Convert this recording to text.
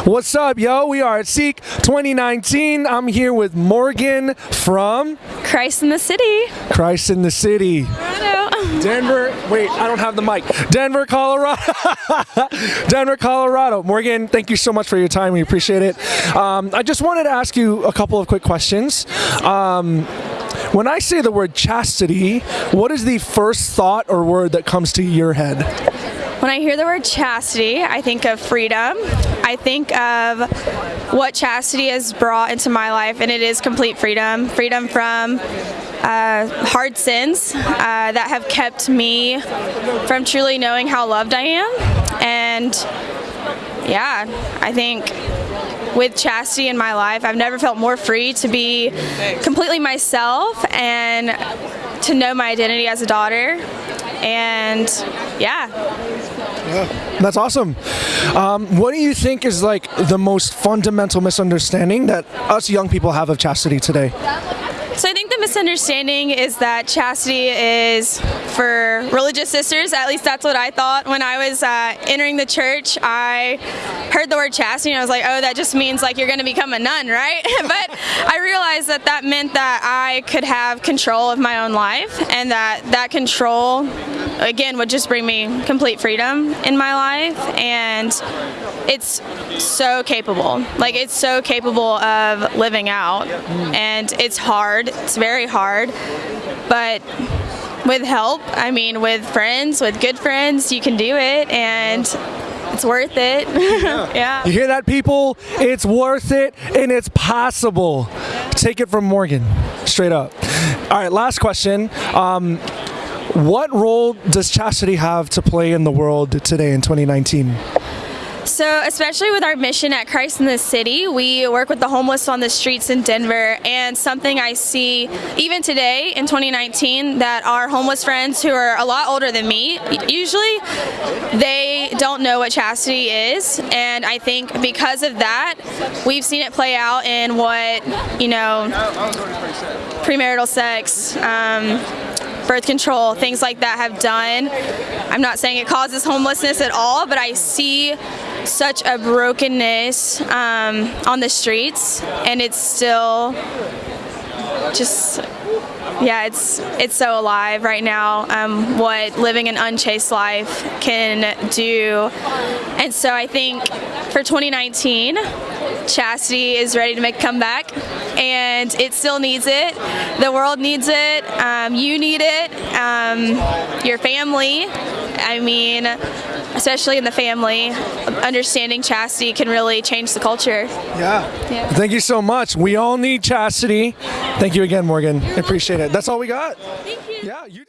What's up, yo? We are at SEEK 2019. I'm here with Morgan from Christ in the City. Christ in the City. Denver, wait, I don't have the mic. Denver, Colorado. Denver, Colorado. Morgan, thank you so much for your time. We appreciate it. Um, I just wanted to ask you a couple of quick questions. Um, when I say the word chastity, what is the first thought or word that comes to your head? When I hear the word chastity, I think of freedom. I think of what chastity has brought into my life, and it is complete freedom. Freedom from uh, hard sins uh, that have kept me from truly knowing how loved I am. And yeah, I think with chastity in my life, I've never felt more free to be completely myself and to know my identity as a daughter. And yeah. That's awesome. Um, what do you think is like the most fundamental misunderstanding that us young people have of chastity today? So I think the misunderstanding is that chastity is for religious sisters. At least that's what I thought when I was uh, entering the church. I heard the word chastity and I was like, oh, that just means like you're going to become a nun, right? but I realized that that meant that I could have control of my own life and that that control, again, would just bring me complete freedom in my life. And it's so capable. Like it's so capable of living out and it's hard. It's very hard. But with help, I mean with friends, with good friends, you can do it and it's worth it. yeah. You hear that, people? It's worth it and it's possible. Take it from Morgan, straight up. All right, last question. Um, what role does chastity have to play in the world today in 2019? So, especially with our mission at Christ in the City, we work with the homeless on the streets in Denver. And something I see even today in 2019 that our homeless friends who are a lot older than me, usually they don't know what chastity is. And I think because of that, we've seen it play out in what, you know, premarital sex. Um, birth control, things like that have done. I'm not saying it causes homelessness at all, but I see such a brokenness um, on the streets, and it's still just yeah, it's it's so alive right now. Um, what living an unchaste life can do, and so I think for 2019, chastity is ready to make a comeback, and it still needs it. The world needs it. Um, you need it. Um, your family. I mean, especially in the family, understanding chastity can really change the culture. Yeah. yeah. Thank you so much. We all need chastity. Thank you again, Morgan. I appreciate it. That's all we got. Thank you. Yeah. You